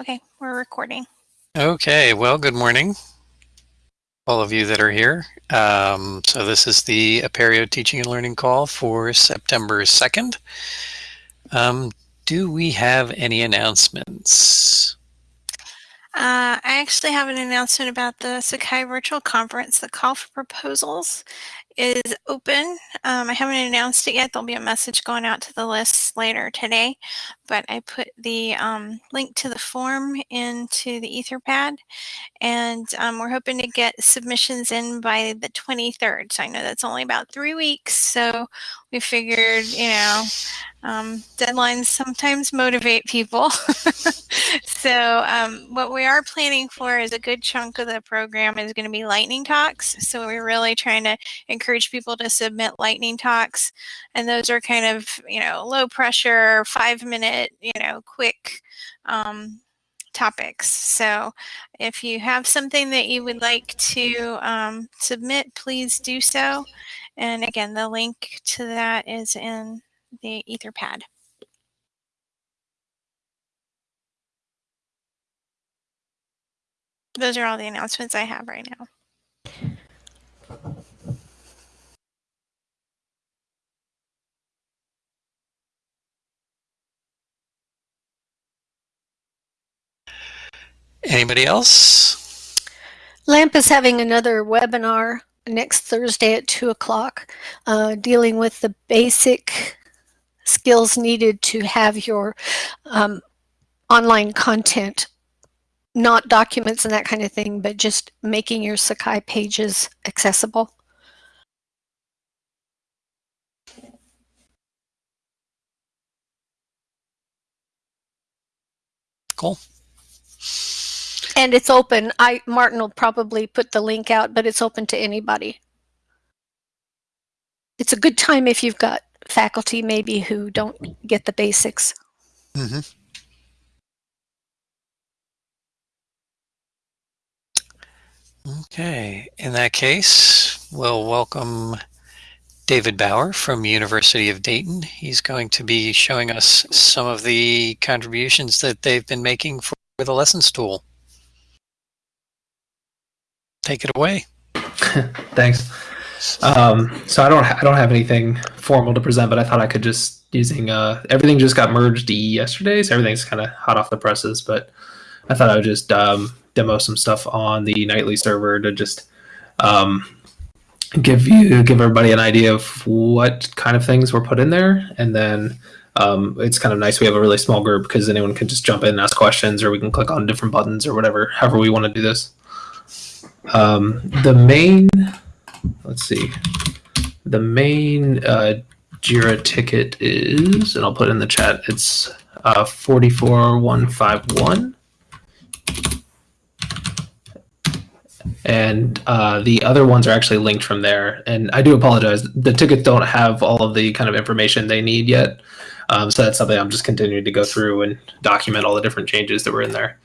Okay, we're recording. Okay, well, good morning, all of you that are here. Um, so this is the Apereo Teaching and Learning Call for September 2nd. Um, do we have any announcements? Uh, I actually have an announcement about the Sakai Virtual Conference. The call for proposals is open. Um, I haven't announced it yet. There'll be a message going out to the list later today, but I put the um, link to the form into the Etherpad, and um, we're hoping to get submissions in by the 23rd. So I know that's only about three weeks. So we figured, you know, um, deadlines sometimes motivate people. so um, what we are planning for is a good chunk of the program is going to be lightning talks. So we're really trying to encourage people to submit lightning talks. And those are kind of, you know, low pressure, five minute, you know, quick um, topics. So if you have something that you would like to um, submit, please do so. And again, the link to that is in the Etherpad. Those are all the announcements I have right now. Anybody else? LAMP is having another webinar next Thursday at 2 o'clock uh, dealing with the basic skills needed to have your um, online content, not documents and that kind of thing, but just making your Sakai pages accessible. Cool. And it's open. I Martin will probably put the link out, but it's open to anybody. It's a good time if you've got faculty maybe who don't get the basics. Mm-hmm. Okay, in that case, we'll welcome David Bauer from University of Dayton. He's going to be showing us some of the contributions that they've been making for the lessons tool. Take it away. Thanks. Um, so I don't I don't have anything formal to present, but I thought I could just using uh, everything just got merged yesterday, so everything's kind of hot off the presses. But I thought I would just um, demo some stuff on the nightly server to just um, give you give everybody an idea of what kind of things were put in there, and then um, it's kind of nice we have a really small group because anyone can just jump in and ask questions, or we can click on different buttons or whatever, however we want to do this. Um, the main let's see. The main uh, Jira ticket is, and I'll put it in the chat, it's uh, 44151. And uh, the other ones are actually linked from there. And I do apologize. The tickets don't have all of the kind of information they need yet. Um, so that's something I'm just continuing to go through and document all the different changes that were in there.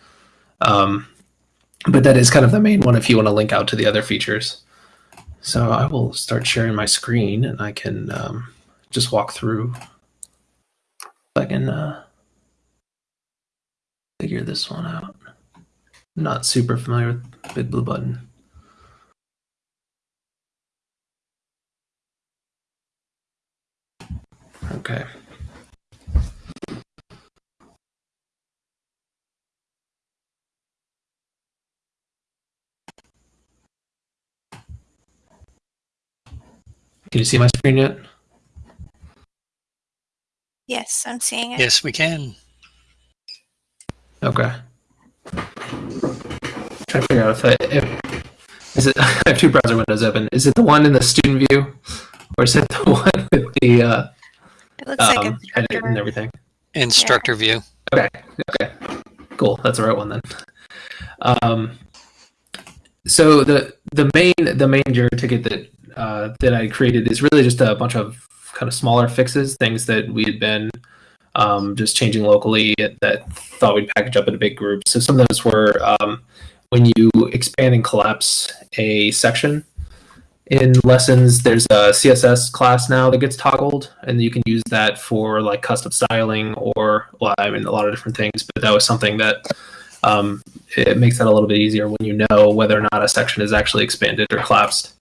Um, but that is kind of the main one if you want to link out to the other features. So I will start sharing my screen and I can um, just walk through. I can uh, figure this one out. Not super familiar with Big Blue Button. Okay. Can you see my screen yet? Yes, I'm seeing it. Yes, we can. Okay. Trying to figure out if, I, if is it. I have two browser windows open. Is it the one in the student view, or is it the one with the uh, It looks um, edit instructor. and everything? Instructor view. Okay. Okay. Cool. That's the right one then. Um, so the the main the main Jira ticket that uh, that I created is really just a bunch of kind of smaller fixes, things that we had been um, just changing locally that thought we'd package up in a big group. So some of those were um, when you expand and collapse a section in lessons, there's a CSS class now that gets toggled, and you can use that for like custom styling or well, I mean a lot of different things. But that was something that Um, it makes that a little bit easier when you know whether or not a section is actually expanded or collapsed.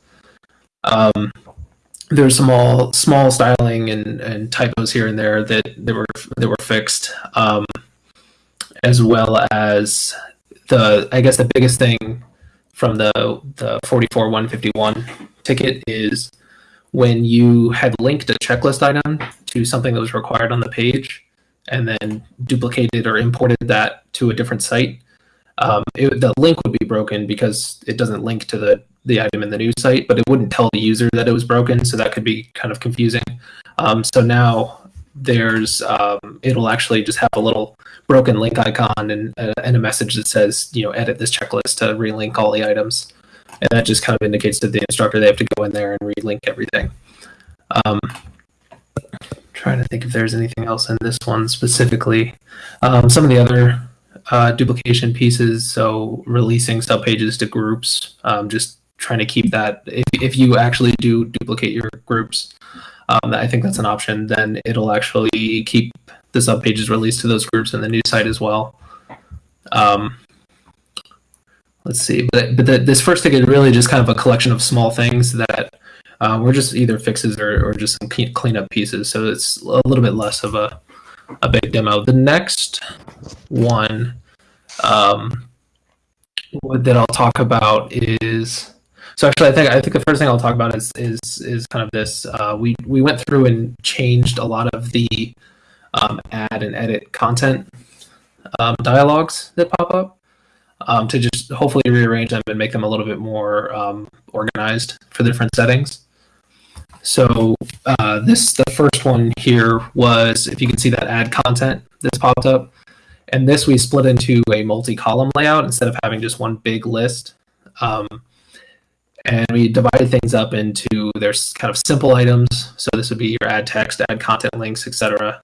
Um, there's some all small styling and, and typos here and there that, were that were fixed, um, as well as the I guess the biggest thing from the the 44 151 ticket is when you had linked a checklist item to something that was required on the page and then duplicated or imported that to a different site um, it, the link would be broken because it doesn't link to the the item in the new site, but it wouldn't tell the user that it was broken, so that could be kind of confusing. Um, so now there's um, it'll actually just have a little broken link icon and, uh, and a message that says you know edit this checklist to relink all the items, and that just kind of indicates to the instructor they have to go in there and relink everything. Um, trying to think if there's anything else in this one specifically. Um, some of the other uh, duplication pieces, so releasing subpages to groups, um, just trying to keep that. If, if you actually do duplicate your groups, um, I think that's an option. Then it'll actually keep the subpages released to those groups in the new site as well. Um, let's see, but but the, this first ticket is really just kind of a collection of small things that uh, were just either fixes or, or just some cleanup pieces. So it's a little bit less of a a big demo. The next one um, that I'll talk about is so actually, I think I think the first thing I'll talk about is is is kind of this. Uh, we we went through and changed a lot of the um, add and edit content um, dialogues that pop up um, to just hopefully rearrange them and make them a little bit more um, organized for the different settings. So uh, this the first one here was if you can see that add content that's popped up, and this we split into a multi-column layout instead of having just one big list. Um, and we divided things up into there's kind of simple items. So this would be your add text, add content links, etc.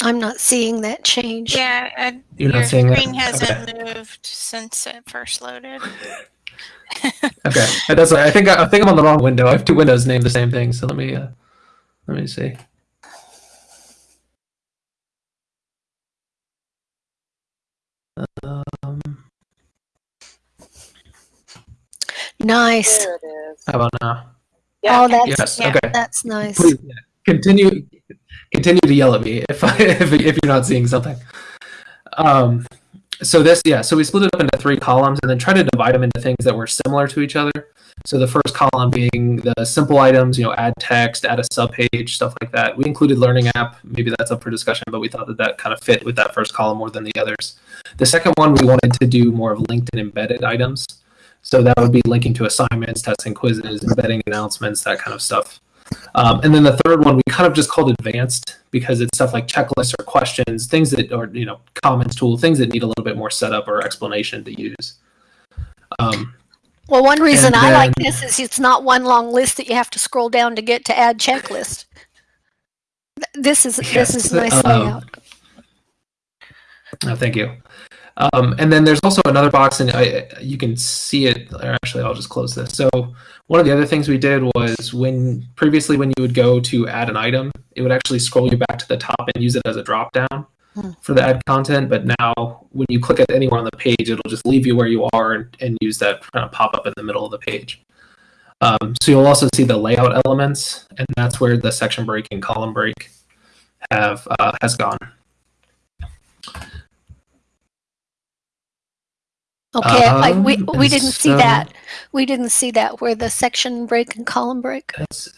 I'm not seeing that change. Yeah, uh, You're your not seeing that? screen hasn't moved since it first loaded. Okay, and that's I think I think I'm on the wrong window. I have two windows named the same thing. So let me uh, let me see. Um, Nice. There it is. how about now? Yeah. Oh, that's Yes. yeah. Okay. that's nice. Please yeah, continue continue to yell at me if I, if if you're not seeing something. Um, so this yeah, so we split it up into three columns and then try to divide them into things that were similar to each other. So the first column being the simple items, you know, add text, add a subpage, stuff like that. We included learning app. Maybe that's up for discussion, but we thought that that kind of fit with that first column more than the others. The second one, we wanted to do more of linked and embedded items. So that would be linking to assignments, testing quizzes, embedding announcements, that kind of stuff. Um, and then the third one, we kind of just called advanced because it's stuff like checklists or questions, things that are, you know, comments tool, things that need a little bit more setup or explanation to use. Um, Well, one reason And I like this is it's not one long list that you have to scroll down to get to add checklist. This is this is nice um, layout. No, thank you. Um, and then there's also another box, and I, you can see it. Or actually, I'll just close this. So one of the other things we did was when previously when you would go to add an item, it would actually scroll you back to the top and use it as a drop down Hmm. for the add content. But now when you click it anywhere on the page, it'll just leave you where you are and, and use that kind of pop up in the middle of the page. Um, so you'll also see the layout elements, and that's where the section break and column break have uh, has gone. Okay, I, we um, we didn't see so- that. We didn't see that where the section break and column break. That's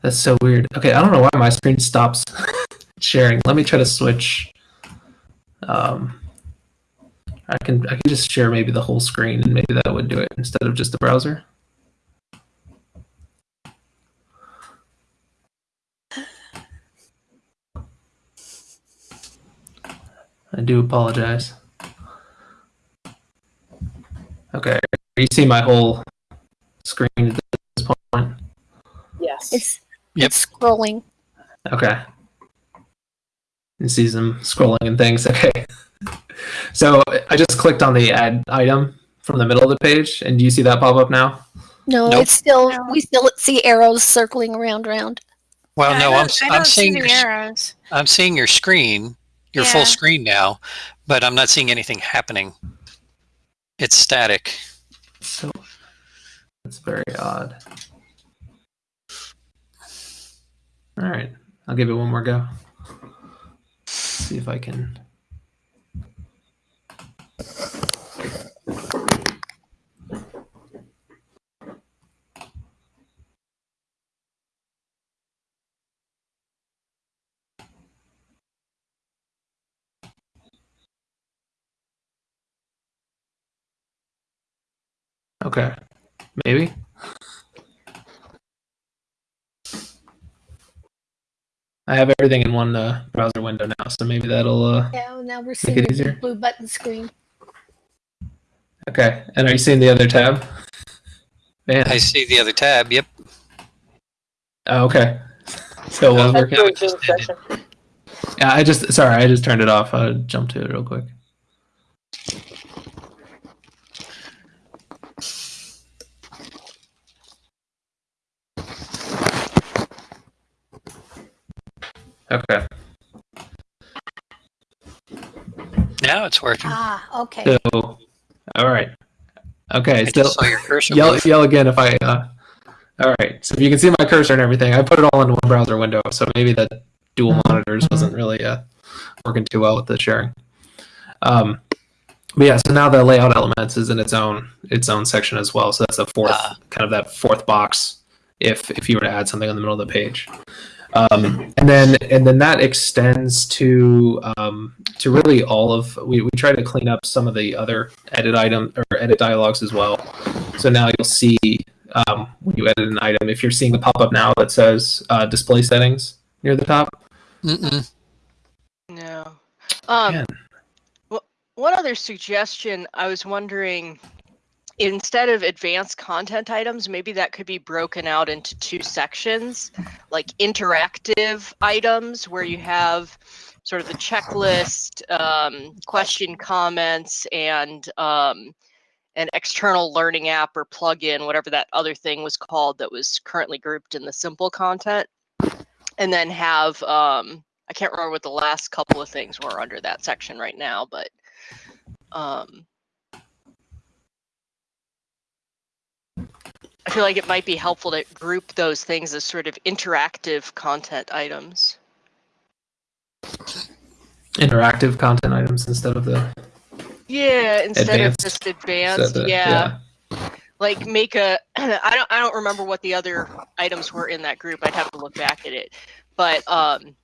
that's so weird. Okay, I don't know why my screen stops sharing. Let me try to switch. Um, I can I can just share maybe the whole screen and maybe that would do it instead of just the browser. I do apologize. Okay, you see my whole screen at this point. Yes. It's Yep. it's scrolling. Okay. And sees them scrolling and things. Okay. So I just clicked on the add item from the middle of the page, and do you see that pop up now? No, Nope. it's still we still see arrows circling around round. Well, Yeah, I no, don't- I'm, I I'm don't see seeing the your, arrows. I'm seeing your screen you're full screen now, but I'm not seeing anything happening. It's static. So that's very odd. All right, I'll give it one more go. See if I can. Okay, maybe. I have everything in one uh, browser window now, so maybe that'll. Uh, Yeah, well, now we're it seeing the easier. blue button screen. okay, and are you seeing the other tab? Man, I see the other tab. Yep. oh, okay. So uh, we're- That's your Zoom session. yeah, I just sorry, I just turned it off. I'll jump to it real quick. Okay, Now it's working. Ah, okay. so all right. Okay, I still just saw your cursor. yell move. yell again if I. Uh, all right, so if you can see my cursor and everything, I put it all in one browser window, so maybe the dual monitors wasn't really uh, working too well with the sharing. Um, but yeah, so now the layout elements is in its own its own section as well. So that's the fourth Ah. kind of that fourth box. If if you were to add something in the middle of the page, um, and then and then that extends to um, to really all of we, we try to clean up some of the other edit item or edit dialogues as well. So now you'll see um, when you edit an item, if you're seeing the pop up now that says uh, display settings near the top. Mm-mm. No. Um, Man. one other suggestion, I was wondering, instead of advanced content items, maybe that could be broken out into two sections, like interactive items where you have sort of the checklist, um, question comments, and um, an external learning app or plugin, whatever that other thing was called that was currently grouped in the simple content. And then have, um, I can't remember what the last couple of things were under that section right now, but um, I feel like it might be helpful to group those things as sort of interactive content items. Interactive content items instead of the Yeah, instead Advanced. of just advanced. of the- yeah. like make a I don't I don't remember what the other items were in that group. I'd have to look back at it. But um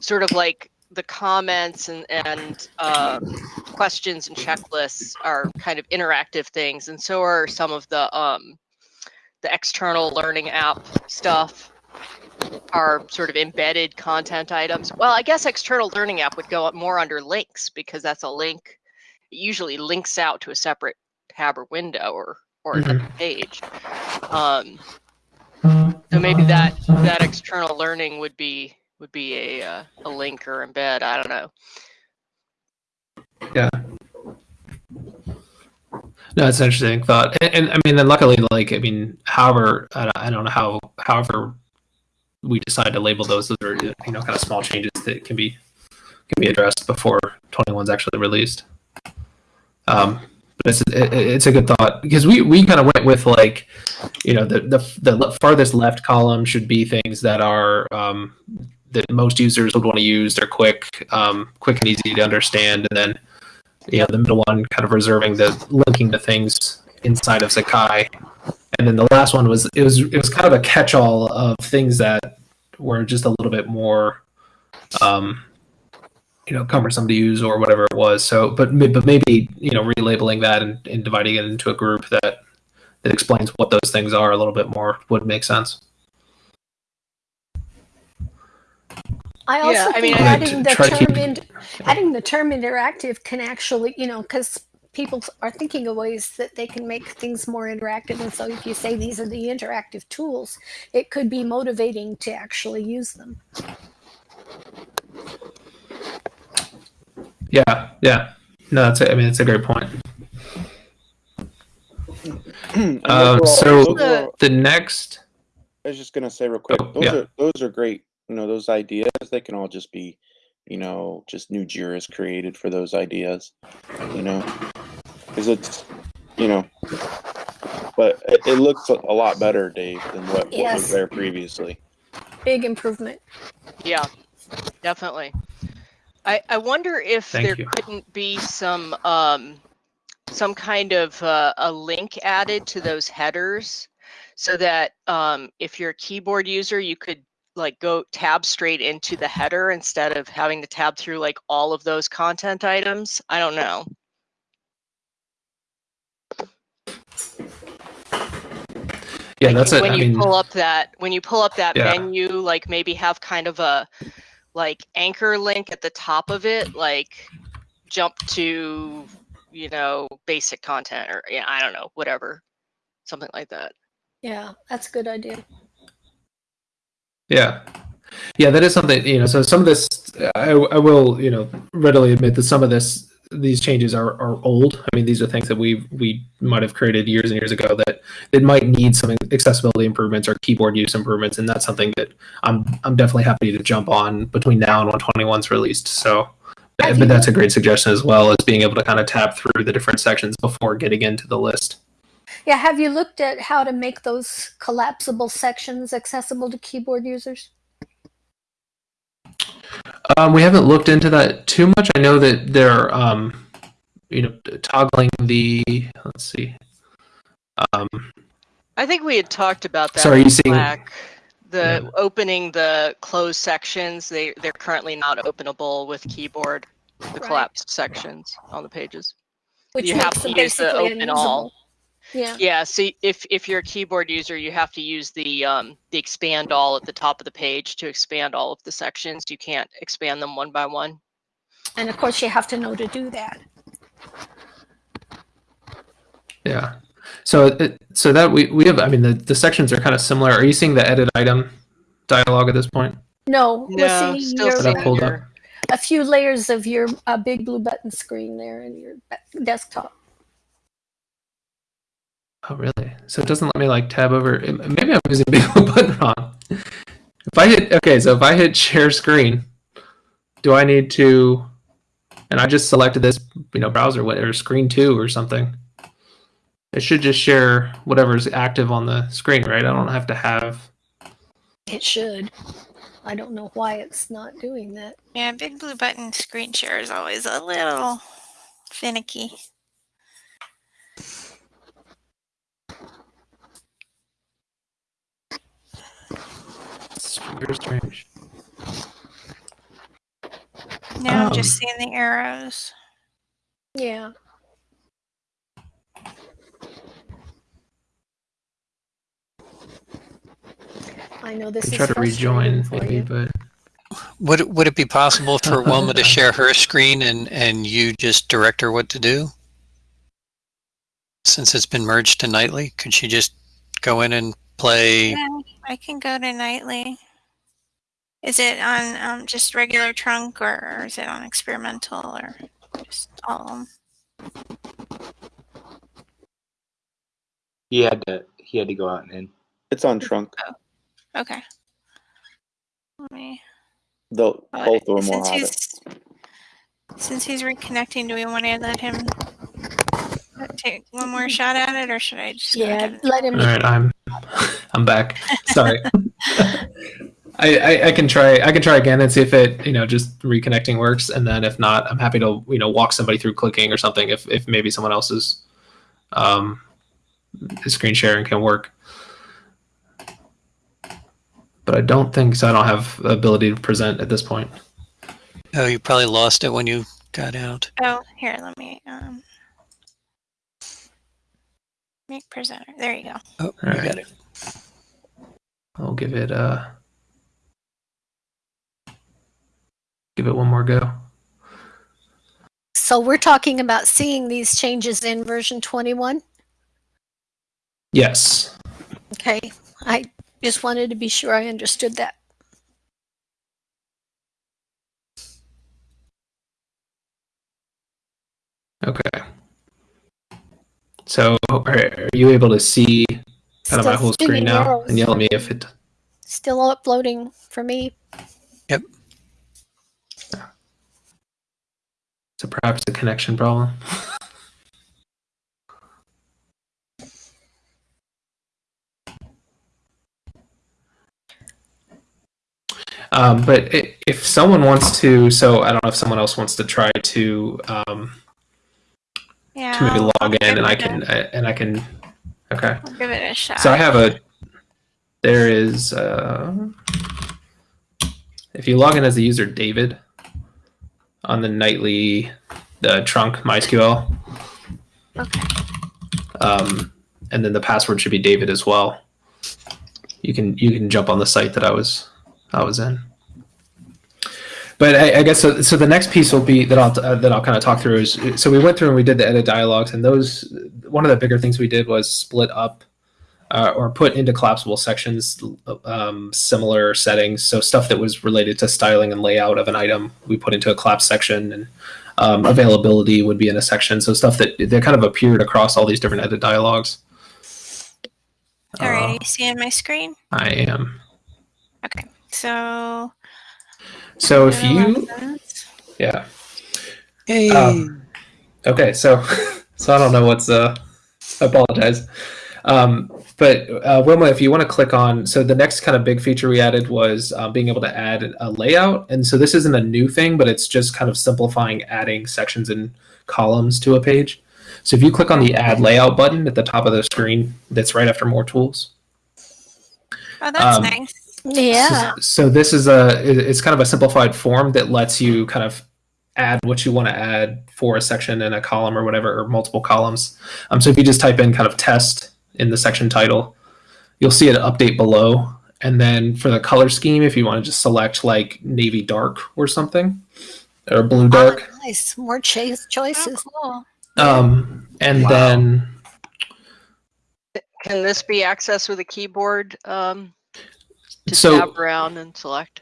sort of like the comments and and um, questions and checklists are kind of interactive things and so are some of the um the external learning app stuff are sort of embedded content items. Well, I guess external learning app would go up more under links because that's a link. It usually links out to a separate tab or window or or Mhm. page. Um, so maybe that that external learning would be would be a uh, a link or embed. I don't know. No, it's an interesting thought, and, and I mean, then luckily, like, I mean, however, I, don't- I don't know how, however, we decide to label those. Those are you know kind of small changes that can be can be addressed before 21 is actually released. Um, but it's it, it's a good thought because we we kind of went with like, you know, the the the farthest left column should be things that are um, that most users would want to use. They're quick, um, quick and easy to understand, and then you know the middle one kind of reserving the linking to things inside of Sakai, and then the last one was it was it was kind of a catch-all of things that were just a little bit more, um, you know, cumbersome to use or whatever it was. So, but but maybe you know relabeling that and, and dividing it into a group that that explains what those things are a little bit more would make sense. I also Yeah, I mean, think adding the Try to term in, adding the term interactive can actually, you know, because people are thinking of ways that they can make things more interactive, and so if you say these are the interactive tools, it could be motivating to actually use them. Yeah, yeah. No, that's a, I mean it's a great point. Um, so- all- those are all- The next, I was just gonna say real quick, Oh, those yeah. are those are great. You know, those ideas they can all just be, you know, just new JIRAs created for those ideas, you know, because it's, you know, but it, it looks a a lot better, Dave, than what, what was there previously. Big improvement. Yeah, definitely. I, I wonder if Thank there you. couldn't be some um, some kind of uh, a link added to those headers so that um, if you're a keyboard user, you could like go tab straight into the header instead of having to tab through like all of those content items. I don't know. Yeah, Like, that's it. when I you mean, pull up that when you pull up that Yeah. menu like maybe have kind of a like anchor link at the top of it like jump to you know basic content or yeah i don't know whatever something like that Yeah, that's a good idea. Yeah. Yeah, that is something, you know, so some of this, I, I will, you know, readily admit that some of this, these changes are, are old. I mean, these are things that we we might have created years and years ago that it might need some accessibility improvements or keyboard use improvements. And that's something that I'm, I'm definitely happy to jump on between now and when 21's released. So, but that's a great suggestion as well as being able to kind of tap through the different sections before getting into the list. Yeah, have you looked at how to make those collapsible sections accessible to keyboard users? Um, we haven't looked into that too much. I know that they're, um, you know, toggling the. Let's see. Um, i think we had talked about that So are in you seeing- the Yeah. opening the closed sections they they're currently not openable with keyboard the Right. collapsed sections on the pages Which You makes have to use the basically open all. Unusable. Yeah. Yeah, so if if you're a keyboard user, you have to use the um, the expand all at the top of the page to expand all of the sections. You can't expand them one by one. And of course, you have to know to do that. yeah. So, it, so that we, we have, I mean, the, the sections are kind of similar. Are you seeing the edit item dialogue at this point? No, No, we're seeing still your, That pulled up. a few layers of your uh, big blue button screen there in your desktop. Oh, really? So it doesn't let me like tab over. Maybe I'm using big blue button wrong. If I hit, okay, so if I hit share screen, do I need to, and I just selected this, you know, browser, whatever, screen two or something. It should just share whatever's active on the screen, right? I don't have to have, It should. I don't know why it's not doing that. Yeah, big blue button screen share is always a little finicky. It's very strange. Now I'm Um, just seeing the arrows. Yeah. I know this I is try to rejoin maybe, you. but Would it, would it be possible for Wilma to share her screen and, and you just direct her what to do? Since it's been merged to nightly, could she just go in and play? Yeah, I can go to nightly. Is it on um, just regular trunk or, or is it on experimental or just all of 'em? He had to he had to go out and in. It's on trunk. Oh. Okay. Let me. The oh, both of them will since he's since he's reconnecting, do we want to let him take one more shot at it, or should I just? Yeah, let him. all right, I'm, I'm back. Sorry. I, I, I can try I can try again and see if it you know just reconnecting works and then if not I'm happy to you know walk somebody through clicking or something if, if maybe someone else's um, screen sharing can work but I don't think so I don't have the ability to present at this point Oh, you probably lost it when you got out. Oh, here, let me um, make presenter. There you go. Oh, All you right. got it. I'll give it uh give it one more go So we're talking about seeing these changes in version 21. yes Okay. I just wanted to be sure I understood that. okay so are, are you able to see kind of my whole screen now arrows and yell at me me. if it Still uploading for me. Yep. So perhaps a connection problem. Um, but i if someone wants to, so I don't know if someone else wants to try to um, Yeah. to maybe log in, and I can I, and I can. Okay. I'll give it a shot. So I have a. There is. Uh, if you log in as the user David on the nightly the trunk MySQL, Okay. um, and then the password should be David as well. You can you can jump on the site that I was I was in. But I, I guess so. So the next piece will be that I'll uh, that I'll kind of talk through is so we went through and we did the edit dialogues and those one of the bigger things we did was split up uh, or put into collapsible sections um, similar settings. So stuff that was related to styling and layout of an item we put into a collapse section and um, availability would be in a section. So stuff that that kind of appeared across all these different edit dialogues. All right. Uh, you seeing my screen? I am. Okay. So. So if you yeah. Hey. Um, okay, so so I don't know what's uh I apologize. Um, but uh, Wilma, if you want to click on, so the next kind of big feature we added was uh, being able to add a layout, and so this isn't a new thing, but it's just kind of simplifying adding sections and columns to a page. So if you click on the Add Layout button at the top of the screen, that's right after More Tools. Oh, that's um, nice. Yeah. So, so this is a it's kind of a simplified form that lets you kind of add what you want to add for a section and a column or whatever or multiple columns. Um, so if you just type in kind of test in the section title, you'll see it update below. And then for the color scheme, if you want to just select like navy dark or something, or blue dark, Oh, nice. More chase choices. Oh, um, and Wow. then Can this be accessed with a keyboard um, to So- tab around and select?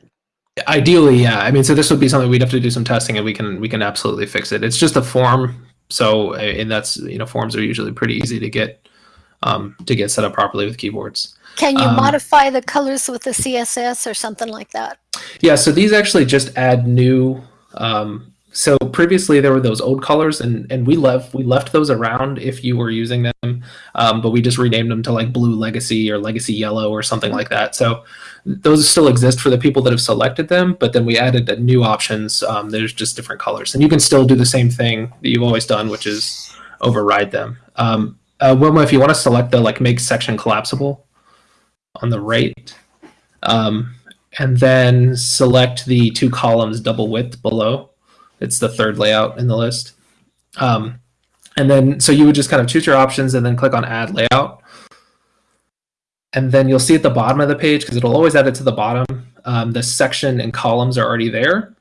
Ideally, yeah. I mean, so this would be something we'd have to do some testing, and we can we can absolutely fix it. It's just a form, so and that's you know forms are usually pretty easy to get um, to get set up properly with keyboards. Can you Um, modify the colors with the CSS or something like that? Yeah, so these actually just add new. Um, so previously there were those old colors, and and we left we left those around if you were using them, um, but we just renamed them to like Blue Legacy or Legacy Yellow or something like that. So those still exist for the people that have selected them, but then we added the new options. Um, there's just different colors, and you can still do the same thing that you've always done, which is override them. Um, uh, Wilma, if you want to select the like make section collapsible on the right. Um, and then select the two columns double width below. It's the third layout in the list. Um, and then, so you would just kind of choose your options and then click on add layout. And then you'll see at the bottom of the page, because it'll always add it to the bottom, um, the section and columns are already there.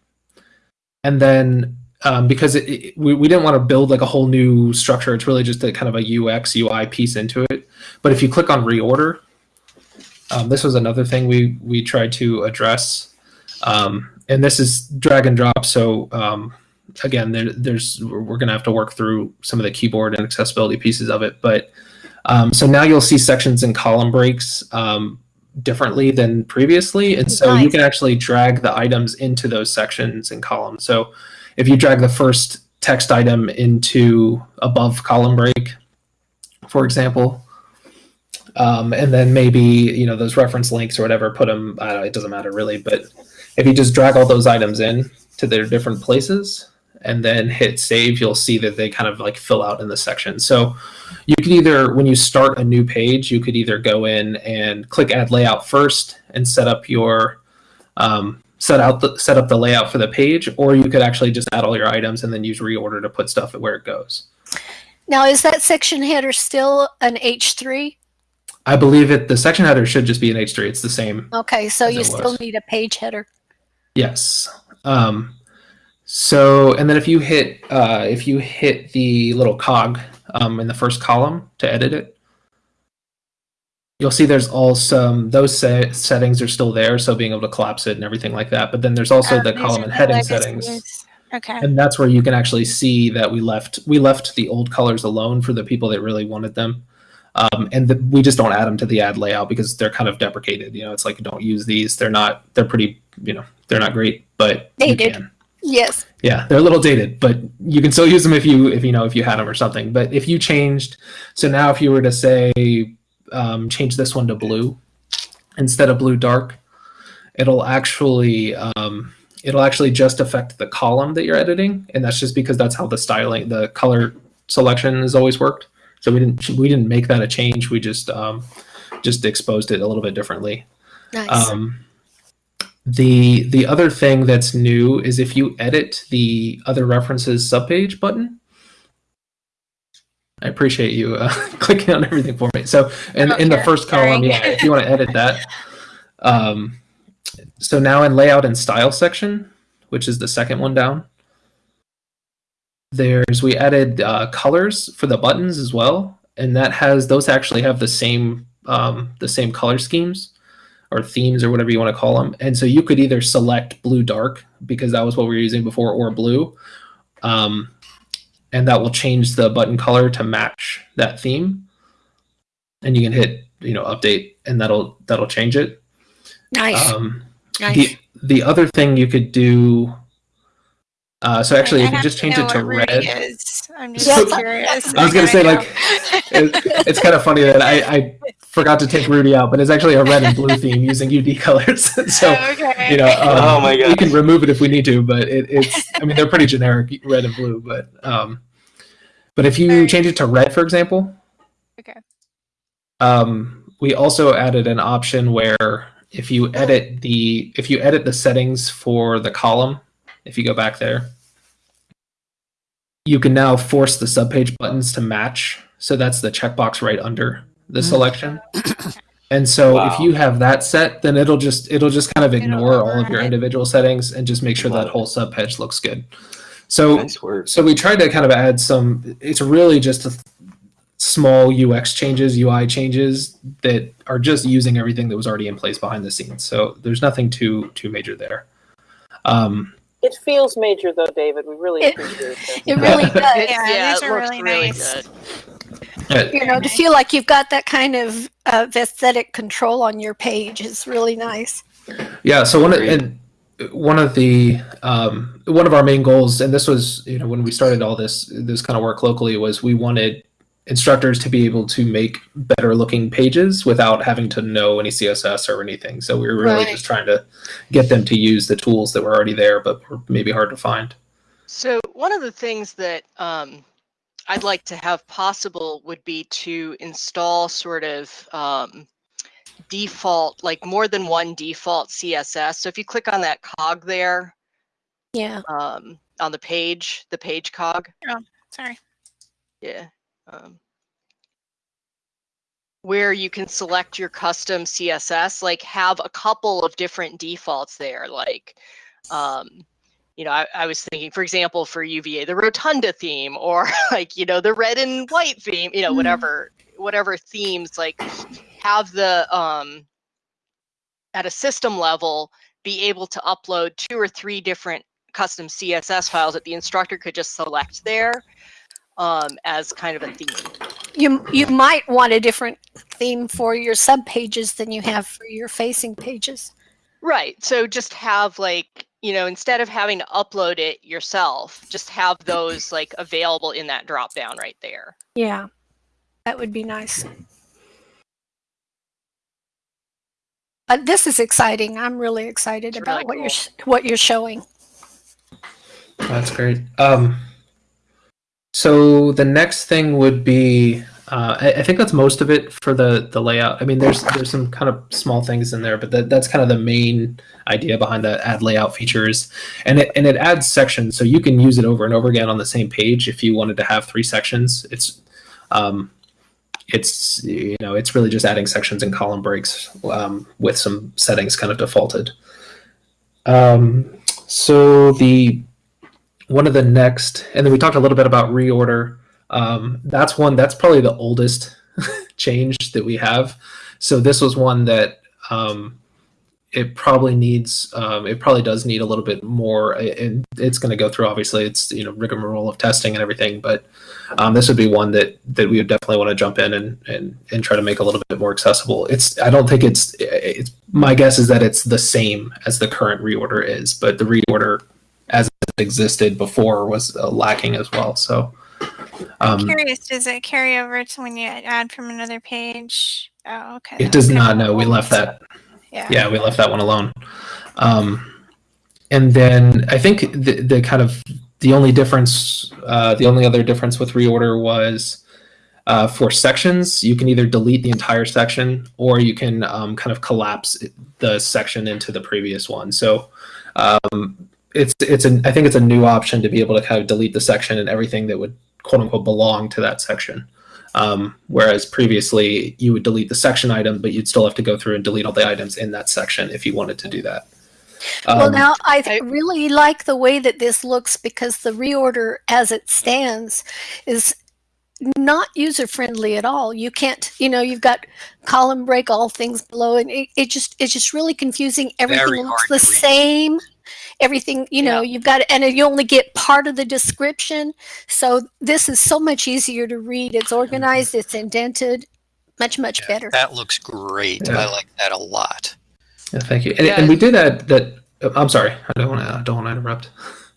And then um, because it, it, we, we didn't want to build like a whole new structure, it's really just a kind of a UX UI piece into it. But if you click on reorder, um, this was another thing we we tried to address, um, and this is drag and drop. So um, again, there, there's we're going to have to work through some of the keyboard and accessibility pieces of it. But um, so now you'll see sections and column breaks um, differently than previously, and so you can actually drag the items into those sections and columns. So if you drag the first text item into above column break, for example, um, and then maybe you know those reference links or whatever put them I don't know, it doesn't matter really but if you just drag all those items in to their different places and then hit save you'll see that they kind of like fill out in the section so you could either when you start a new page you could either go in and click add layout first and set up your um, set out the set up the layout for the page or you could actually just add all your items and then use reorder to put stuff where it goes Now, is that section header still an H3? i believe it the section header should just be an h3 it's the same Okay, so you still need a page header. Yes. Um, so, and then if you hit uh, if you hit the little cog um, in the first column to edit it, you'll see there's also those se- settings are still there, so being able to collapse it and everything like that. But then there's also Uh, the column and heading settings, Okay. and that's where you can actually see that we left we left the old colors alone for the people that really wanted them. Um, and the, we just don't add them to the add layout because they're kind of deprecated. You know, it's like don't use these. They're not. They're pretty. You know, they're not great, but you Dated. can. Yes. Yeah, they're a little dated, but you can still use them if you if you know if you had them or something. But if you changed, so now if you were to say um, change this one to blue instead of blue dark, it'll actually um, it'll actually just affect the column that you're editing, and that's just because that's how the styling, the color selection has always worked. So we didn't we didn't make that a change. We just um, just exposed it a little bit differently. Nice. Um, the the other thing that's new is if you edit the other references subpage button. I appreciate you uh, clicking on everything for me. So, in, in the first column, yeah, if you want to edit that. Um, so now in layout and style section, which is the second one down, there's we added uh, colors for the buttons as well, and that has those actually have the same um, the same color schemes or themes or whatever you want to call them. And so you could either select blue dark because that was what we were using before, or blue, um, and that will change the button color to match that theme. And you can hit you know update, and that'll that'll change it. nice. Um, nice. the the other thing you could do. Uh, so actually, I if you just change it to red, Is. I'm just Yes, I- curious. I was gonna say, know. like, it, it's kind of funny that I, I forgot to take Rudy out, but it's actually a red and blue theme using UD colors. so okay. you know, um, Oh my we can remove it if we need to, but it, it's I mean they're pretty generic, red and blue. But um, but if you Alright. change it to red, for example, Okay. um, we also added an option where if you edit the if you edit the settings for the column, if you go back there, you can now force the subpage buttons to match. So that's the checkbox right under the Mhm. selection. And so if you have that set, then it'll just it'll just kind of ignore all of your individual settings and just make sure that whole subpage looks good. So Nice so we tried to kind of add some. It's really just a small UX changes, UI changes that are just using everything that was already in place behind the scenes. So there's nothing too too major there. Um, It feels major though, David. We really It- appreciate it. it really does. Yeah, yeah, these it are looks really really nice. good. you know, to feel like you've got that kind of uh, aesthetic control on your page is really nice. Yeah. So one of and one of the um, one of our main goals, and this was you know when we started all this this kind of work locally, was we wanted instructors to be able to make better looking pages without having to know any CSS or anything. So we were really Right. just trying to get them to use the tools that were already there, but were maybe hard to find. So one of the things that um, I'd like to have possible would be to install sort of um, default, like more than one default CSS. So if you click on that cog there Yeah. um, on the page, the page cog, Oh, Sorry. yeah, um, where you can select your custom CSS, like have a couple of different defaults there, like. Um, you know, I, I was thinking, for example, for UVA, the rotunda theme, or like, you know, the red and white theme, you know, Mm. whatever, whatever themes, like have the, um, at a system level, be able to upload two or three different custom CSS files that the instructor could just select there um, as kind of a theme. You you might want a different theme for your sub pages than you have for your facing pages. Right. So just have like, you know, instead of having to upload it yourself, just have those like available in that drop down right there. Yeah. That would be nice. Uh, this is exciting. I'm really excited It's about really what you're what you're showing. That's great. Um, so the next thing would be, uh, I, I think that's most of it for the the layout. I mean, there's there's some kind of small things in there, but that, that's kind of the main idea behind the add layout features, and it and it adds sections, so you can use it over and over again on the same page if you wanted to have three sections. It's um, it's you know it's really just adding sections and column breaks um, with some settings kind of defaulted. Um, so the one of the next, and then we talked a little bit about reorder. Um, that's one that's probably the oldest change that we have. So this was one that um, it probably needs. Um, it probably does need a little bit more, and it's going to go through. Obviously, it's you know rigmarole of testing and everything, but um, this would be one that that we would definitely want to jump in and and and try to make a little bit more accessible. It's I don't think it's it's my guess is that it's the same as the current reorder is, but the reorder as it existed before was uh, lacking as well. So, um, Curious, does it carry over to when you add from another page? Oh, okay. it does Okay. not. No, we left that. Yeah. Yeah, we left that one alone. Um, and then I think the the kind of the only difference, uh, the only other difference with reorder was uh, for sections. You can either delete the entire section or you can um, kind of collapse the section into the previous one. So um, it's it's an I think it's a new option to be able to kind of delete the section and everything that would quote unquote belong to that section. Um, whereas previously you would delete the section item, but you'd still have to go through and delete all the items in that section if you wanted to do that. well, Um, now I th- I- really like the way that this looks because the reorder as it stands is not user friendly at all. You can't, you know, you've got column break, all things below, and it, it just it's just really confusing. Everything looks the to read. same. Everything, you know, you've got, and you only get part of the description. So this is so much easier to read. It's organized, it's indented, much much Yeah, better. That looks great. Yeah. I like that a lot. yeah, thank you. And, Yeah. and we did that, that. uh, I'm sorry. I don't want to. I don't want to interrupt.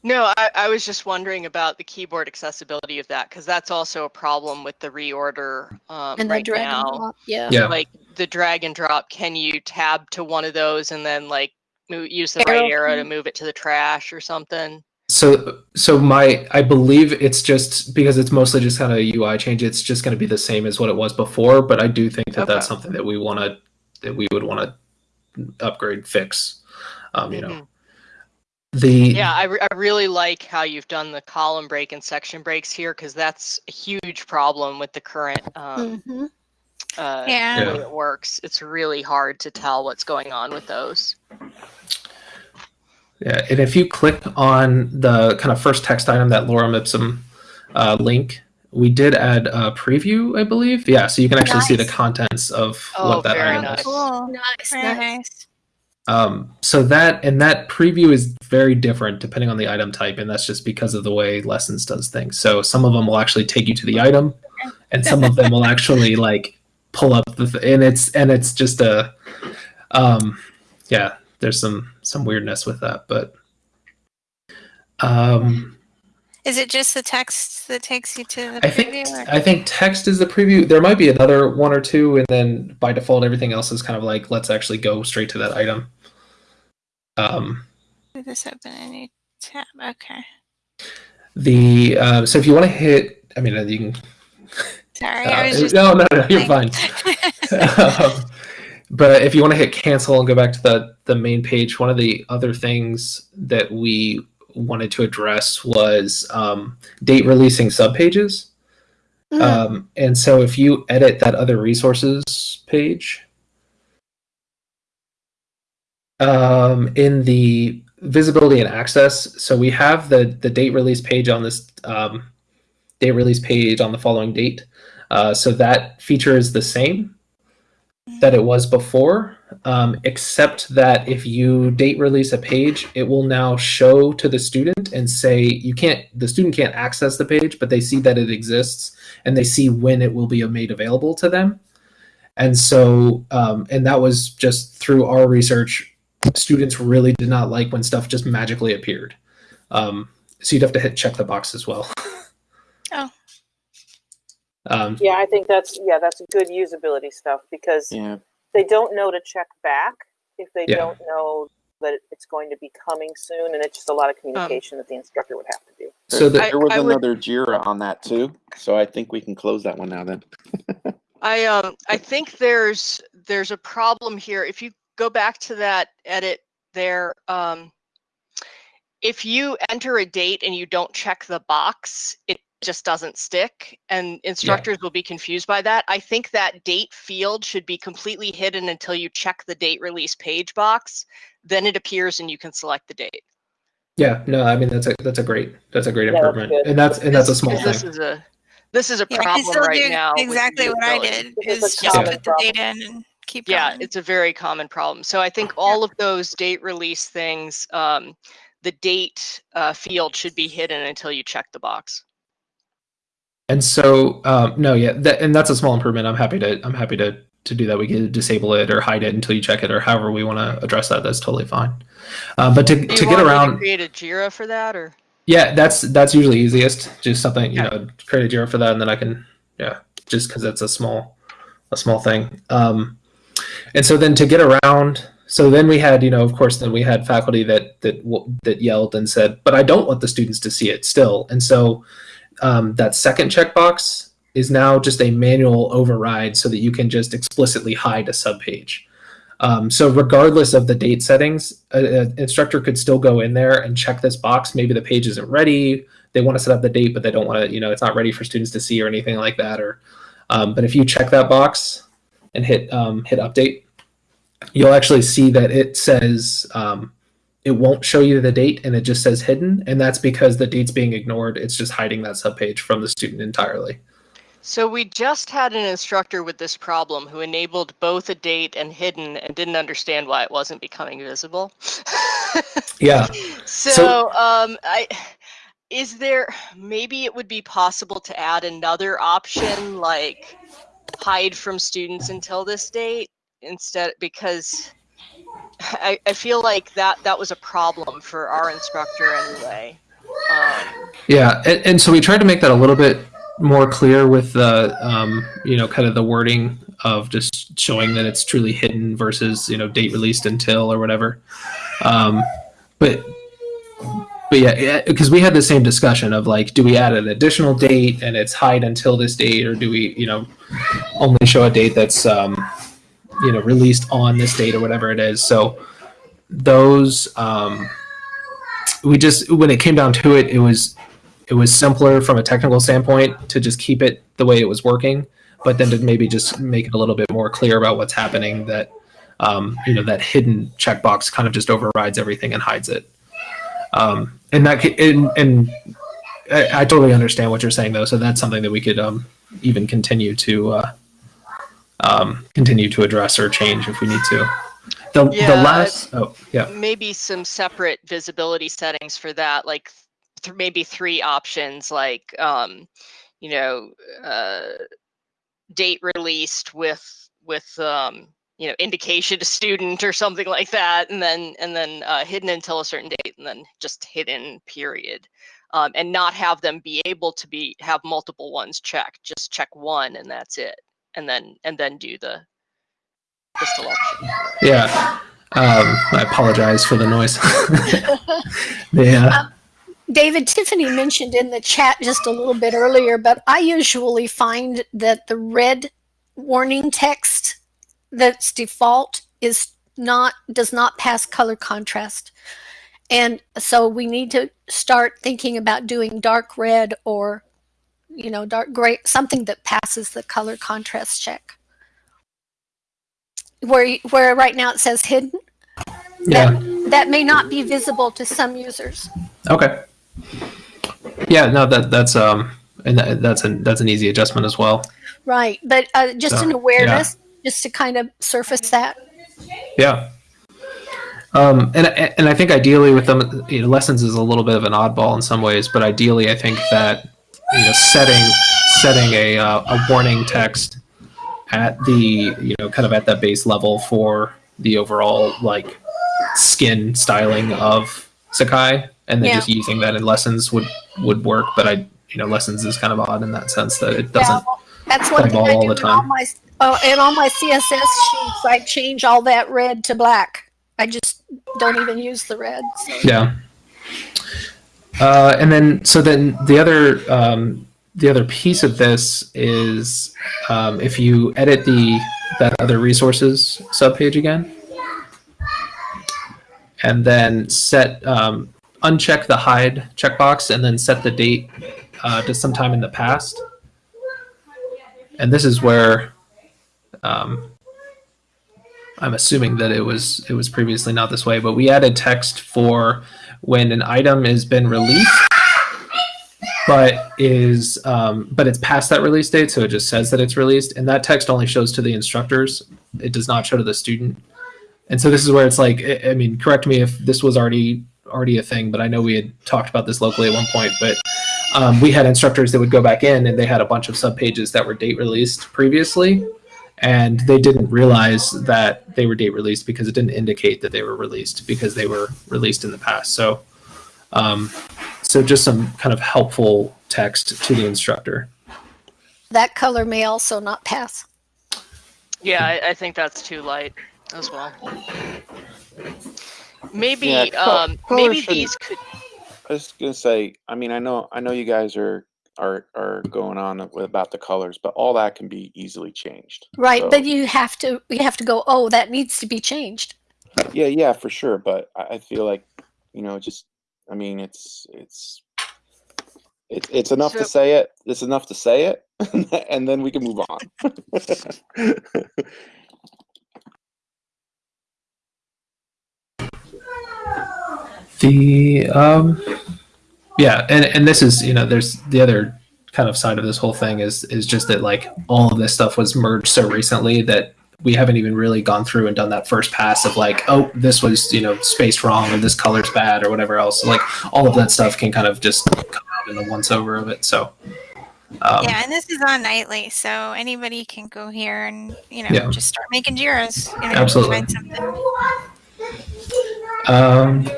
No, I, I was just wondering about the keyboard accessibility of that because that's also a problem with the reorder um, and the right drag and now. drop, yeah. Yeah. Like the drag and drop, can you tab to one of those and then like move, use the Arrow right arrow to move it to the trash or something? So, so my, I believe it's just because it's mostly just kind of a UI change. It's just going to be the same as what it was before. But I do think that that's something that we want to, that we would want to upgrade, fix. Um, you know, Mhm. the Yeah, I, re- I really like how you've done the column break and section breaks here because that's a huge problem with the current um, hmm uh, Yeah. way it works. It's really hard to tell what's going on with those. Yeah, and if you click on the kind of first text item, that Lorem Ipsum uh, link, we did add a preview, I believe. Yeah, so you can actually see the contents of Oh, what that very item nice. is. Cool. Nice, Very nice. nice. Um, so that and that preview is very different depending on the item type, and that's just because of the way Lessons does things. So some of them will actually take you to the item, and some of them will actually like pull up the th- and it's and it's just a um, yeah. There's some some weirdness with that, but um, Is it just the text that takes you to the I think or- I think text is the preview. There might be another one or two, and then by default, everything else is kind of like let's actually go straight to that item. Um, Did this open a new tab? Okay. the uh, so if you want to hit, I mean, you can. Sorry, uh, I was just. no, no, no, you're fine. um, but if you want to hit cancel and go back to the the main page, one of the other things that we wanted to address was um, date releasing subpages. Mhm. Um, and so if you edit that other resources page, um, in the visibility and access, so we have the the date release page on this um, date release page on the following date. Uh, so that feature is the same that it was before, um, except that if you date release a page, it will now show to the student and say you can't. The student can't access the page, but they see that it exists and they see when it will be made available to them. And so, um, and that was just through our research. Students really did not like when stuff just magically appeared. Um, so you'd have to hit check the box as well. Oh. Um, Yeah, I think that's yeah, that's good usability stuff because Yeah. they don't know to check back if they Yeah. don't know that it's going to be coming soon, and it's just a lot of communication that the instructor would have to do. so the, I- there was would- another Jira on that too, so I think we can close that one now. Then I um I think there's there's a problem here. If you go back to that edit there, um, if you enter a date and you don't check the box, it just doesn't stick, and instructors will be confused by that. I think that date field should be completely hidden until you check the date release page box. Then it appears and you can select the date. yeah, no, I mean that's a that's a great that's a great Yeah, improvement, good. and that's and that's a small thing. This is a this is a Yeah, problem still right do now. exactly what I did is is just common put the problem. data in and keep Yeah, going. it's a very common problem. So I think all of those date release things, um, the date uh, field should be hidden until you check the box. And so, um, no, yeah, that, and that's a small improvement. I'm happy to I'm happy to to do that. We can disable it or hide it until you check it, or however we want to address that. That's totally fine. Uh, but to, Do to get around, to create a Jira for that, or yeah, that's that's usually easiest. Just something you know, create a Jira for that, and then I can yeah, just because it's a small a small thing. Um, and so then to get around, so then we had you know of course then we had faculty that that that yelled and said, but I don't want the students to see it still. And so um, that second checkbox is now just a manual override so that you can just explicitly hide a subpage. Um, so regardless of the date settings, an instructor could still go in there and check this box. Maybe the page isn't ready. They want to set up the date, but they don't want to, you know, it's not ready for students to see or anything like that. Or, um, but if you check that box and hit um, hit update, you'll actually see that it says um, it won't show you the date and it just says hidden, and that's because the date's being ignored. It's just hiding that subpage from the student entirely. So we just had an instructor with this problem who enabled both a date and hidden and didn't understand why it wasn't becoming visible. Yeah. so, So- um, I is there maybe it would be possible to add another option like hide from students until this date instead because I, I feel like that that was a problem for our instructor anyway. Um, Yeah, and, and so we tried to make that a little bit more clear with the, um, you know, kind of the wording of just showing that it's truly hidden versus, you know, date released until or whatever. Um, but, but yeah, because we had the same discussion of like, do we add an additional date and it's hide until this date, or do we, you know, only show a date that's, um, you know, released on this date or whatever it is. So those, um, we just when it came down to it, it was it was simpler from a technical standpoint to just keep it the way it was working, but then to maybe just make it a little bit more clear about what's happening. That um, you know that hidden checkbox kind of just overrides everything and hides it. Um, and that and, and I, I totally understand what you're saying though. So that's something that we could um, even continue to uh, um, continue to address or change if we need to. The, the last oh yeah. Maybe some separate visibility settings for that like th- maybe three options like um you know uh date released with with um you know indication to student or something like that and then and then uh, hidden until a certain date and then just hidden period. Um, and not have them be able to be have multiple ones checked just check one and that's it and then and then do the the selection Yeah. Um, I apologize for the noise. yeah. David, Tiffany mentioned in the chat just a little bit earlier, but I usually find that the red warning text that's default is not does not pass color contrast. And so we need to start thinking about doing dark red or you know, dark gray, something that passes the color contrast check. Where where right now it says hidden, Yeah. that, that may not be visible to some users. Okay. Yeah. No. That that's um, and that, that's an that's an easy adjustment as well. Right, but uh, just So, an yeah. awareness, just to kind of surface that. Yeah. Um, and and I think ideally with them, you know, lessons is a little bit of an oddball in some ways, but ideally I think that you know setting setting a uh, a warning text at the you know kind of at that base level for the overall like skin styling of Sakai, and then Yeah. just using that in lessons would would work. But I you know lessons is kind of odd in that sense that it doesn't. well, that's what play thing ball I all do the in all time. my oh, in all my CSS sheets. I change all that red to black. I just don't even use the red. So. Yeah. Uh, and then, so then the other um, the other piece of this is um, if you edit the that other resources subpage again, and then set um, uncheck the hide checkbox, and then set the date uh, to sometime in the past. And this is where um, I'm assuming that it was it was previously not this way, but we added text for when an item has been released, but is um, but it's past that release date, so it just says that it's released, and that text only shows to the instructors. It does not show to the student, and so this is where it's like, I mean, correct me if this was already already a thing, but I know we had talked about this locally at one point, but. Um, we had instructors that would go back in and they had a bunch of subpages that were date released previously and they didn't realize that they were date released because it didn't indicate that they were released because they were released in the past. So, um, so just some kind of helpful text to the instructor. That color may also not pass. Yeah, I, I think that's too light as well. Maybe, Yeah, um, maybe these could. I was gonna say, I mean, I know, I know you guys are are are going on with, about the colors, but all that can be easily changed. Right, So- but you have to you have to go, oh, that needs to be changed. Yeah, yeah, for sure. But I, I feel like, you know, just, I mean, it's it's it's it's enough So- to say it. It's enough to say it, and then we can move on. The um, yeah, and and this is you know there's the other kind of side of this whole thing is is just that like all of this stuff was merged so recently that we haven't even really gone through and done that first pass of like oh this was you know spaced wrong or this color's bad or whatever else like all of that stuff can kind of just come out in the once over of it so um, yeah, and this is on nightly, so anybody can go here and you know Yeah. just start making. You know, Absolutely. Find something. Um,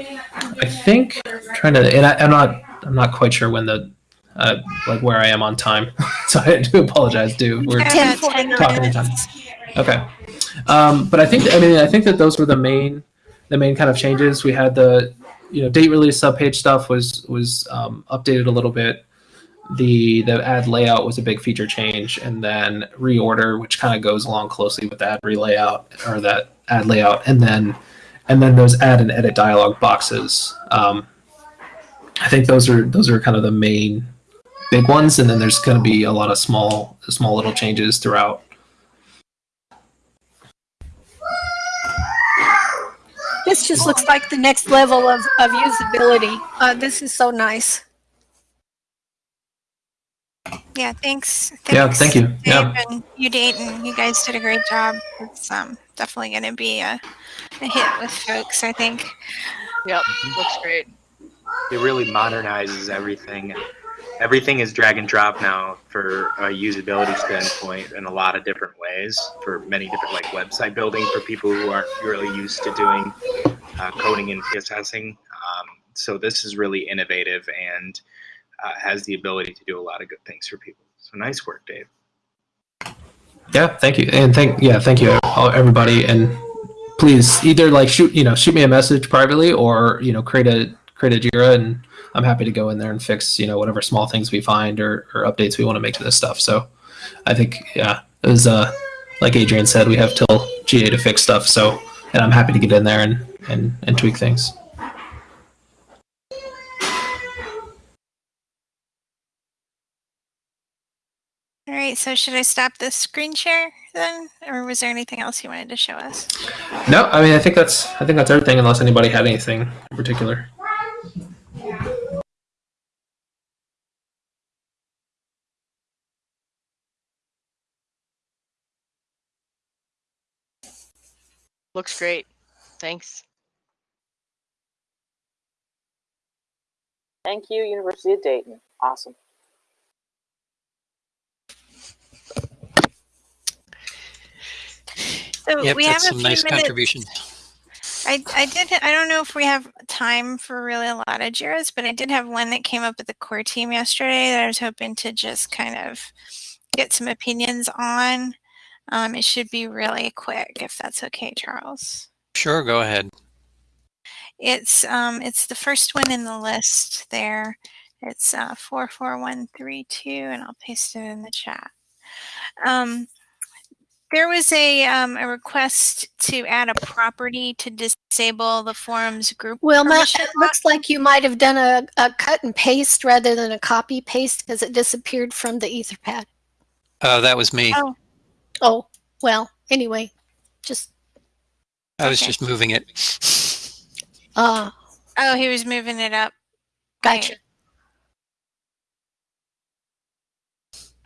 I think trying to, and I, I'm not, I'm not quite sure when the, uh, like where I am on time, so I do apologize. Do we're Yeah, about 10 talking in time. minutes. okay? Um, but I think, I mean, I think that those were the main, the main kind of changes. We had the, you know, date release subpage stuff was was um, updated a little bit. The the add layout was a big feature change, and then reorder, which kind of goes along closely with that relayout or that add layout, and then and then those add and edit dialog boxes. Um, I think those are those are kind of the main big ones, and then there's going to be a lot of small small little changes throughout. This just looks like the next level of, of usability. Uh, this is so nice. Yeah, thanks. Yeah, thanks, thank you. Dave Yeah. and you, Dayton. You guys did a great job. It's um, definitely going to be a, a hit with folks, I think. Yep, looks great. It really modernizes everything. Everything is drag and drop now for a usability standpoint in a lot of different ways for many different like website building for people who aren't really used to doing uh, coding and CSSing. Um, so this is really innovative and uh, has the ability to do a lot of good things for people. So nice work, Dave. Yeah, thank you, and thank yeah, thank you everybody, and please either like shoot you know shoot me a message privately or you know create a create a Jira, and I'm happy to go in there and fix you know whatever small things we find or, or updates we want to make to this stuff. So I think yeah, it was uh like Adrian said, we have till GA to fix stuff. So and I'm happy to get in there and and, and tweak things. All right, so should I stop the screen share then? Or was there anything else you wanted to show us? No, I mean I think that's I think that's everything unless anybody had anything in particular. Looks great. Thanks. Thank you, University of Dayton. Awesome. So Yep, we have that's a some few nice minutes. contribution. I, I did I don't know if we have time for really a lot of Jiras, but I did have one that came up with the core team yesterday that I was hoping to just kind of get some opinions on. Um, it should be really quick if that's okay, Charles. Sure, go ahead. It's um it's the first one in the list there. It's uh, 44132 and I'll paste it in the chat. Um, there was a, um, a request to add a property to disable the forum's group Well, Matt, it looks like you might have done a, a cut and paste rather than a copy paste because it disappeared from the Etherpad. Uh, that was me. Oh. Oh, well, anyway, just, I was okay. just moving it. uh, Oh, he was moving it up. gotcha. Right.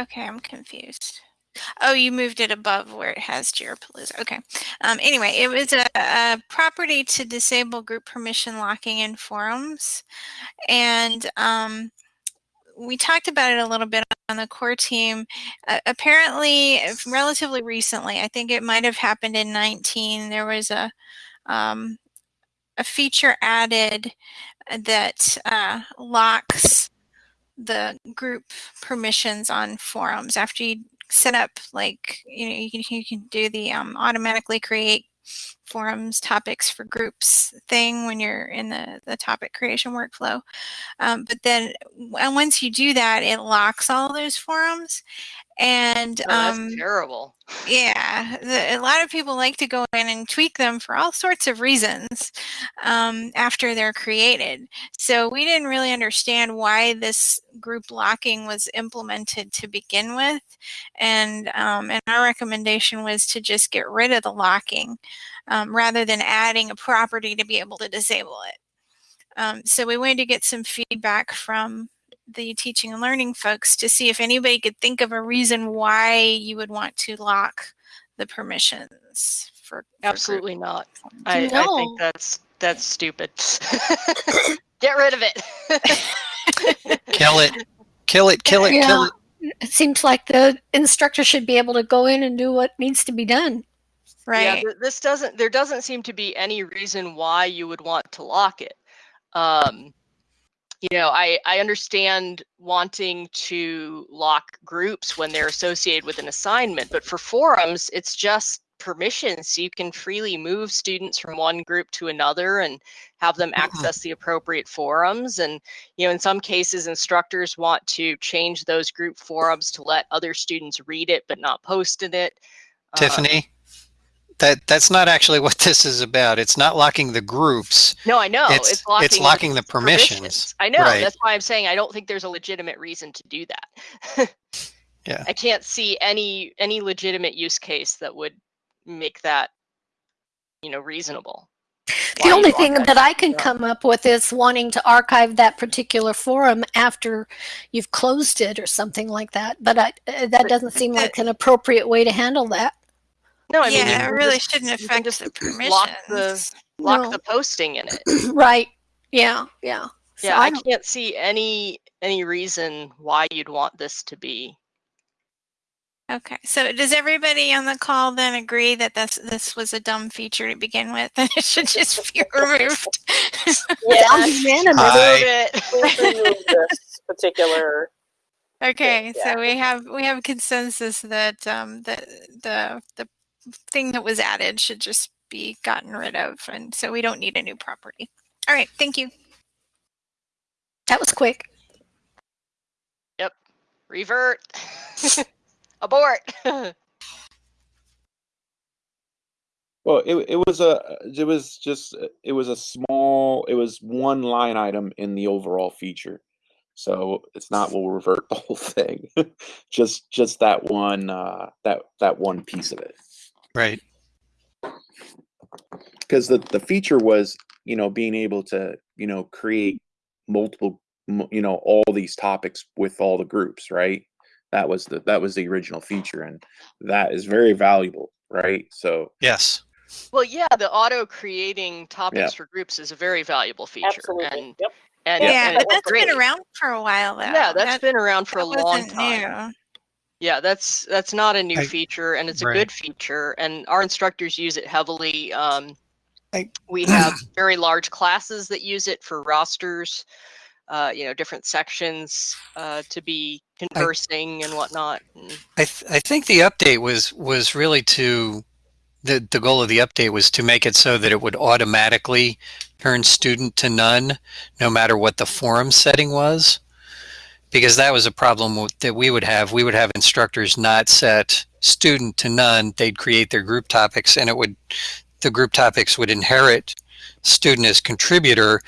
Okay, I'm confused. Oh, you moved it above where it has Jirapalooza. Okay. Um, anyway, it was a, a property to disable group permission locking in forums. And um, we talked about it a little bit on the core team, uh, apparently, relatively recently, I think it might have happened in 19. There was a um, a feature added that uh, locks the group permissions on forums after you set up like you know you can, you can do the um, automatically create forums topics for groups thing when you're in the, the topic creation workflow. Um, but then w- once you do that it locks all those forums and Oh, that's um, terrible. yeah, the, a lot of people like to go in and tweak them for all sorts of reasons um, after they're created. So we didn't really understand why this group locking was implemented to begin with, and um, and our recommendation was to just get rid of the locking um, rather than adding a property to be able to disable it. Um, so we wanted to get some feedback from the teaching and learning folks to see if anybody could think of a reason why you would want to lock the permissions for, for group Absolutely not. I, I think that's that's stupid. Get rid of it. Kill it. Kill it. Kill it. Kill Yeah. it. It seems like the instructor should be able to go in and do what needs to be done. Right th- this doesn't. There doesn't seem to be any reason why you would want to lock it. Um, you know, I I understand wanting to lock groups when they're associated with an assignment, but for forums, it's just permissions. So you can freely move students from one group to another and have them access the appropriate forums. And you know, in some cases, instructors want to change those group forums to let other students read it but not post in it. Uh, Tiffany, that that's not actually what this is about. It's not locking the groups. No, I know. It's- It's, locking, it's locking the permissions. I know. Right. That's why I'm saying I don't think there's a legitimate reason to do that. Yeah. I can't see any any legitimate use case that would make that, you know, reasonable. The only thing that that I can come up with is wanting to archive that particular forum after you've closed it or something like that. But I, uh, that doesn't seem like an appropriate way to handle that. No, I mean, yeah it really just- shouldn't affect just the permissions lock the lock No. the posting in it. right. Yeah. Yeah. So Yeah, I don't- can't see any any reason why you'd want this to be. okay so does everybody on the call then agree that this this was a dumb feature to begin with and it should just be removed Sounds unanimous. Aye. Move it. Remove this particular. Okay, Yeah. so we have we have consensus that um the the the thing that was added should just be gotten rid of, and so we don't need a new property. All right, thank you. That was quick. Yep. Revert. Abort. Well, it it was a it was just it was a small it was one line item in the overall feature, so it's not we'll revert the whole thing, just just that one uh, that that one piece of it. Right. because the the feature was you know being able to you know create multiple you know all these topics with all the groups right that was the that was the original feature and that is very valuable right so Yes. well, yeah, the auto creating topics Yeah. for groups is a very valuable feature. Absolutely. And Yep. and, Yeah, and but it's that's great. been around for a while though. Yeah, that's That- been around for a long time. new. Yeah, that's that's not a new I- feature, and it's a right. good feature, and our instructors use it heavily. Um, I- we have very large classes that use it for rosters, uh, you know, different sections uh, to be conversing and whatnot. And I th- I think the update was was really to the the goal of the update was to make it so that it would automatically turn student to none no matter what the forum setting was because that was a problem that we would have we would have instructors not set student to none they'd create their group topics and it would the group topics would inherit student as contributor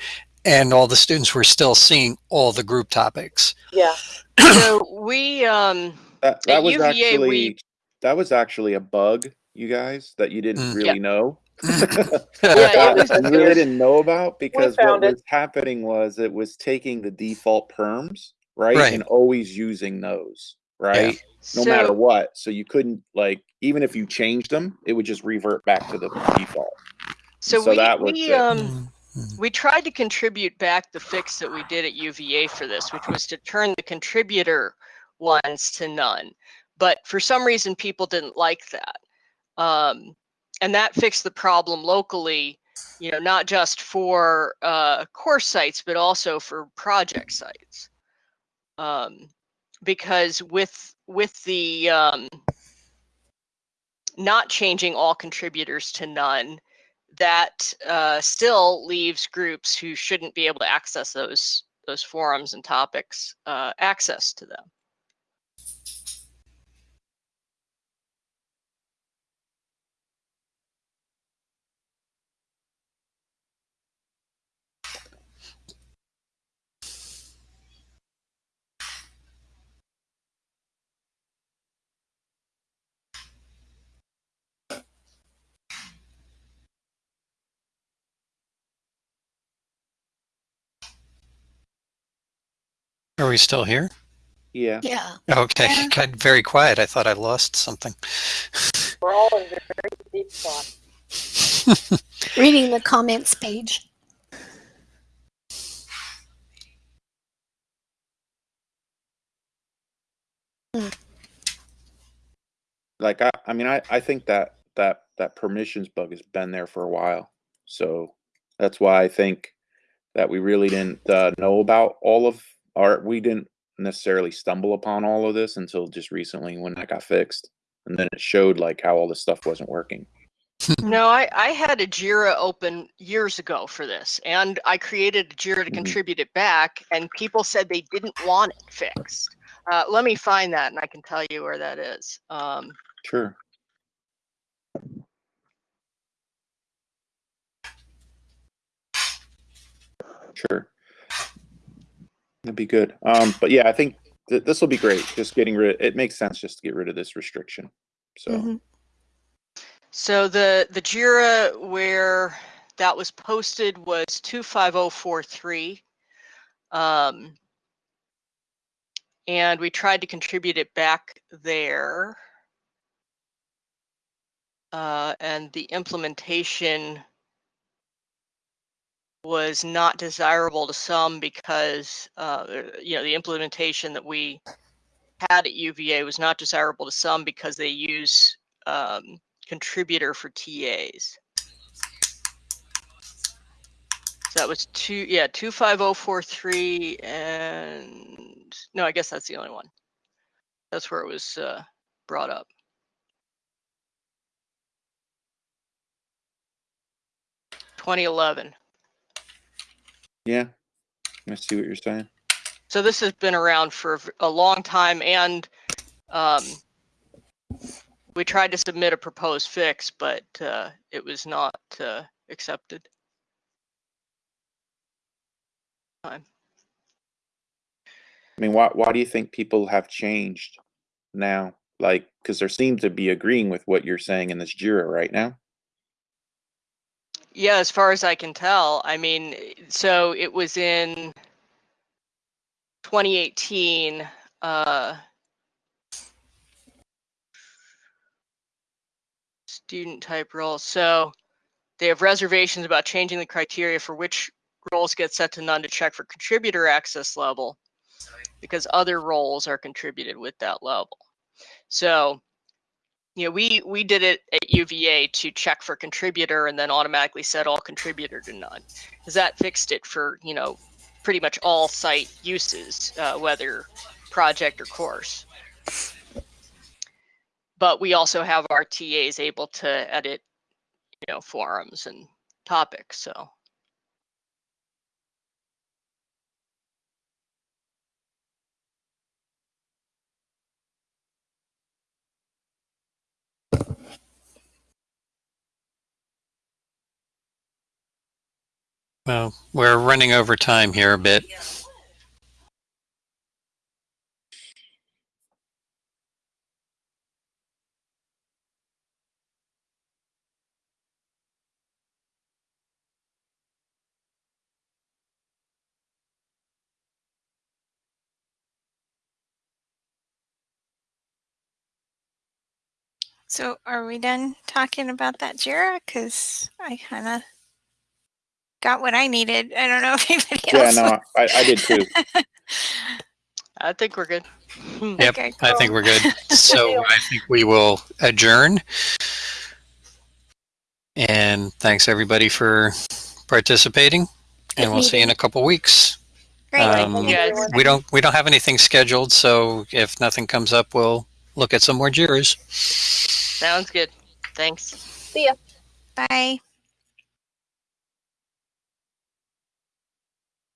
and all the students were still seeing all the group topics Yeah. so we, um, that, that At was UVA, actually we- that was actually a bug you guys that you didn't Mm. really know Yeah, that it was- really didn't know about because found what it. was happening was it was taking the default perms right, Right. and always using those right no so, matter what. So you couldn't like even if you changed them, it would just revert back to the default. so, so we, that was we um, we tried to contribute back the fix that we did at UVA for this, which was to turn the contributor ones to none. But for some reason, people didn't like that. Um, and that fixed the problem locally, you know, not just for uh, course sites, but also for project sites. Um, because with with the um, not changing all contributors to none, that uh, still leaves groups who shouldn't be able to access those those forums and topics uh, access to them. Are we still here? Yeah. Yeah. Okay, Yeah. got very quiet. I thought I lost something. We're all in very deep thought. Reading the comments page. Like I, I mean, I, I think that that that permissions bug has been there for a while. So that's why I think that we really didn't uh, know about all of our. We didn't necessarily stumble upon all of this until just recently when that got fixed, and then it showed like how all this stuff wasn't working. No, I, I had a Jira open years ago for this, and I created a Jira to Mhm. contribute it back, and people said they didn't want it fixed. Uh, let me find that, and I can tell you where that is. Um, Sure. Sure. That'd be good. Um, but yeah, I think th- this will be great. Just getting rid. It makes sense just to get rid of this restriction. So Mhm. so the the Jira where that was posted was two five zero four three, um, and we tried to contribute it back there. Uh, and the implementation was not desirable to some because uh, you know the implementation that we had at UVA was not desirable to some because they use um, contributor for TAs. So that was two, yeah, two five zero four three, and no, I guess that's the only one. That's where it was uh, brought up. Twenty eleven. Yeah, I see what you're saying. So this has been around for a long time and um, we tried to submit a proposed fix, but uh, it was not uh, accepted. Time. I mean, why why do you think people have changed now? Like, because there seems to be agreeing with what you're saying in this Jira right now. Yeah, as far as I can tell, I mean, so it was in 2018. Uh, student type role. So they have reservations about changing the criteria for which roles get set to none to check for contributor access level because other roles are contributed with that level. So, you know, we we did it at UVA to check for contributor and then automatically set all contributor to none because that fixed it for you know pretty much all site uses, uh, whether project or course. But we also have our TAs able to edit, you know, forums and topics. So Well, we're running over time here a bit. So are we done talking about that Jira? Because I kind of got what I needed. I don't know if anybody else. Yeah, else. no, I, I did too. I think we're good. Yep, Okay, I think we're good. So I think we will adjourn. And thanks everybody for participating. And we'll see you in a couple weeks. Great. Um, Thank you, Yeah, everyone. We don't we don't have anything scheduled, so if nothing comes up, we'll look at some more JIRAs. Sounds good. Thanks. See ya. Bye.